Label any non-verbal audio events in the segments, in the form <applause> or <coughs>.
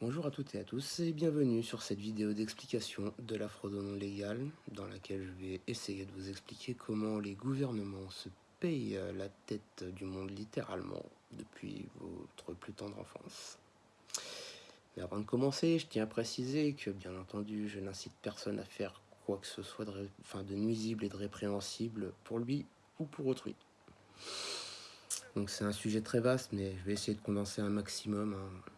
Bonjour à toutes et à tous et bienvenue sur cette vidéo d'explication de la fraude non légale dans laquelle je vais essayer de vous expliquer comment les gouvernements se payent la tête du monde littéralement depuis votre plus tendre enfance. Mais avant de commencer, je tiens à préciser que bien entendu je n'incite personne à faire quoi que ce soit de nuisible et de répréhensible pour lui ou pour autrui. Donc c'est un sujet très vaste mais je vais essayer de condenser un maximum. Hein.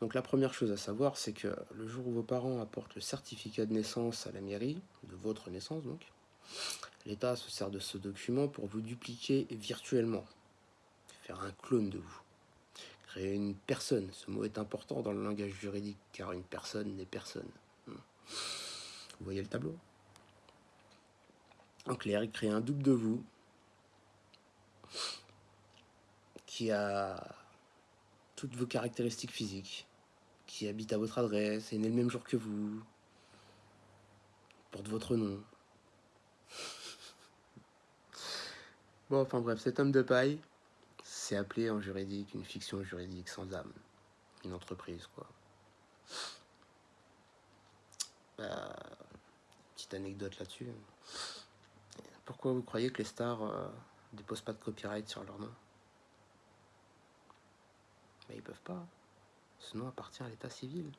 Donc la première chose à savoir, c'est que le jour où vos parents apportent le certificat de naissance à la mairie, de votre naissance donc, l'État se sert de ce document pour vous dupliquer virtuellement, faire un clone de vous, créer une personne. Ce mot est important dans le langage juridique, car une personne n'est personne. Hmm. Vous voyez le tableau? En clair, il crée un double de vous qui a toutes vos caractéristiques physiques, qui habite à votre adresse, est né le même jour que vous, porte votre nom. <laughs> Bon, enfin bref, cet homme de paille, c'est appelé en juridique une fiction juridique sans âme. Une entreprise, quoi. Bah, petite anecdote là-dessus. Pourquoi vous croyez que les stars euh, déposent pas de copyright sur leur nom? Mais ils peuvent pas. Ce nom appartient à l'état civil.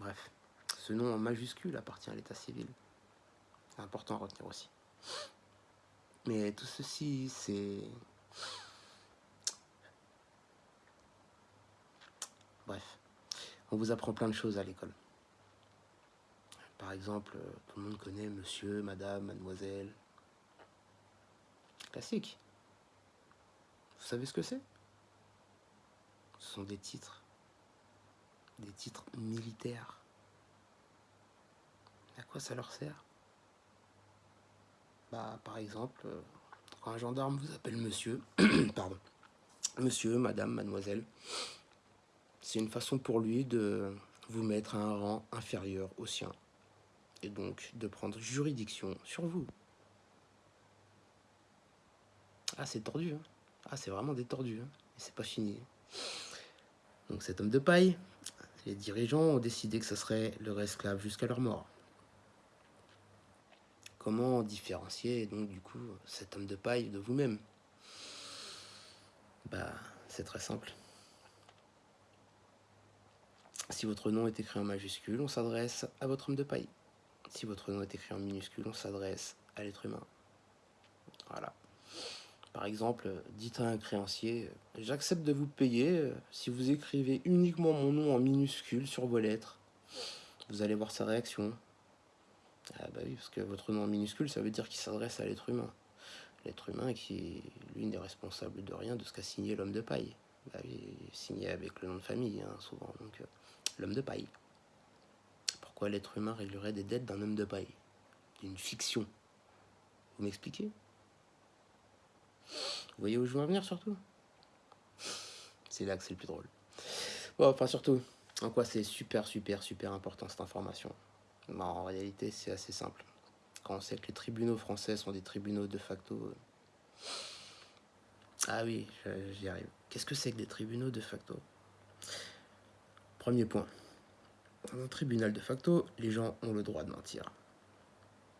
Bref, ce nom en majuscule appartient à l'état civil. C'est important à retenir aussi. Mais tout ceci, c'est... Bref, on vous apprend plein de choses à l'école. Par exemple, tout le monde connaît monsieur, madame, mademoiselle. Classique. Vous savez ce que c'est? Ce sont des titres, des titres militaires. À quoi ça leur sert? Bah, par exemple, quand un gendarme vous appelle monsieur, <coughs> pardon, monsieur, madame, mademoiselle, c'est une façon pour lui de vous mettre à un rang inférieur au sien, et donc de prendre juridiction sur vous. Ah, c'est tordu, hein Ah, c'est vraiment détordu, hein Et c'est pas fini. Donc cet homme de paille, les dirigeants ont décidé que ce serait leur esclave jusqu'à leur mort. Comment différencier donc du coup cet homme de paille de vous-même? Bah c'est très simple. Si votre nom est écrit en majuscule, on s'adresse à votre homme de paille. Si votre nom est écrit en minuscule, on s'adresse à l'être humain. Voilà. Par exemple, dites à un créancier, j'accepte de vous payer euh, si vous écrivez uniquement mon nom en minuscule sur vos lettres. Vous allez voir sa réaction. Ah bah oui, parce que votre nom en minuscule, ça veut dire qu'il s'adresse à l'être humain. L'être humain qui, lui, n'est responsable de rien de ce qu'a signé l'homme de paille. Bah il est signé avec le nom de famille, hein, souvent. Donc, euh, l'homme de paille. Pourquoi l'être humain réglerait des dettes d'un homme de paille? D'une fiction Vous m'expliquez? Vous voyez où je veux en venir surtout? C'est là que c'est le plus drôle. Bon, enfin surtout, en quoi c'est super, super, super important cette information? En réalité, c'est assez simple. Quand on sait que les tribunaux français sont des tribunaux de facto... Euh, ah oui, j'y arrive. Qu'est-ce que c'est que des tribunaux de facto? Premier point. Dans un tribunal de facto, les gens ont le droit de mentir.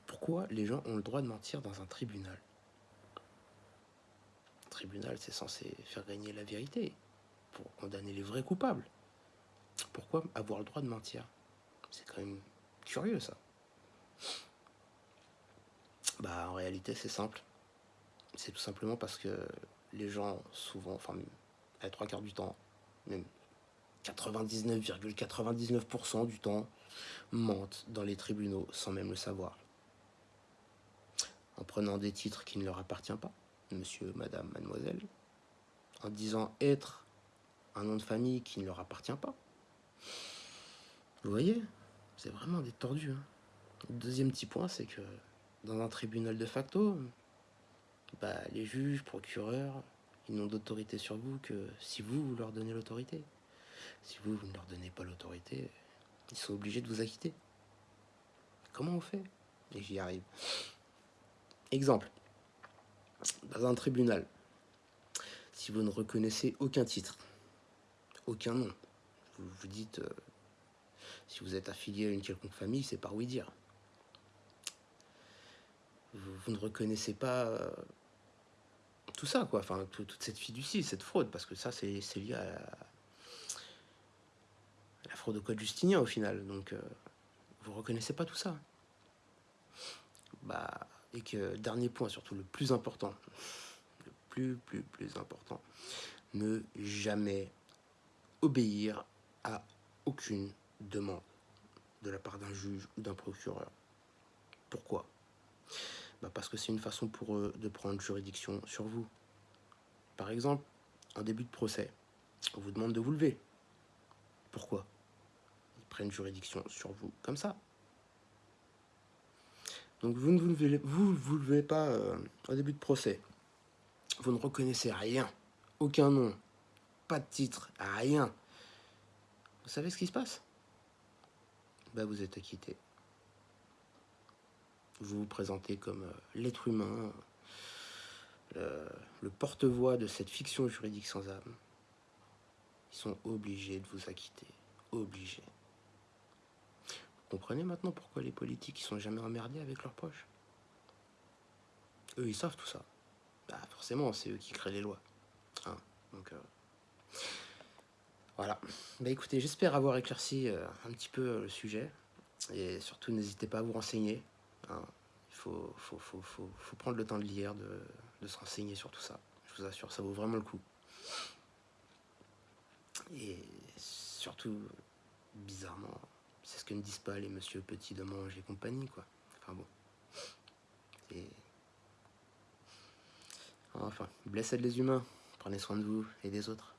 Pourquoi les gens ont le droit de mentir dans un tribunal? Tribunal, c'est censé faire gagner la vérité, pour condamner les vrais coupables. Pourquoi avoir le droit de mentir? C'est quand même curieux, ça. Bah, en réalité, c'est simple. C'est tout simplement parce que les gens, souvent, enfin, à trois quarts du temps, même 99,99% du temps, mentent dans les tribunaux sans même le savoir. En prenant des titres qui ne leur appartiennent pas, monsieur, madame, mademoiselle, en disant être un nom de famille qui ne leur appartient pas. Vous voyez C'est vraiment des tordus. Hein. deuxième petit point, c'est que dans un tribunal de facto, bah, les juges, procureurs, ils n'ont d'autorité sur vous que si vous, vous leur donnez l'autorité. Si vous, vous ne leur donnez pas l'autorité, ils sont obligés de vous acquitter. Comment on fait? Et j'y arrive. Exemple dans un tribunal. si vous ne reconnaissez aucun titre, aucun nom, vous vous dites, euh, si vous êtes affilié à une quelconque famille, c'est par oui dire. Vous, ne reconnaissez pas euh, tout ça, quoi. Enfin, tout- toute cette fiducie, cette fraude, parce que ça, c'est lié à la, à la fraude au code justinien au final. Donc, euh, vous reconnaissez pas tout ça. Bah, et que dernier point, surtout le plus important, le plus, plus, plus important, ne jamais obéir à aucune demande de la part d'un juge ou d'un procureur. Pourquoi? Bah Parce que c'est une façon pour eux de prendre juridiction sur vous. Par exemple, en début de procès, on vous demande de vous lever. Pourquoi? Ils prennent juridiction sur vous comme ça. Donc vous ne vous levez, pas euh, au début de procès. Vous ne reconnaissez rien, aucun nom, pas de titre, rien. Vous savez ce qui se passe? Bah, Vous êtes acquitté. Vous vous présentez comme euh, l'être humain, euh, le porte-voix de cette fiction juridique sans âme. Ils sont obligés de vous acquitter. Obligés. Comprenez maintenant pourquoi les politiques ils sont jamais emmerdés avec leurs proches? Eux, ils savent tout ça. Bah, forcément, c'est eux qui créent les lois. Hein, donc, euh, voilà. Bah écoutez, j'espère avoir éclairci euh, un petit peu euh, le sujet. Et surtout, n'hésitez pas à vous renseigner. hein. Il faut, prendre le temps de lire, de se renseigner sur tout ça. Je vous assure, ça vaut vraiment le coup. Et surtout, bizarrement, c'est ce que ne disent pas les monsieur Petit de Mange et compagnie, quoi. Enfin bon. Enfin, blessez les humains. Prenez soin de vous et des autres.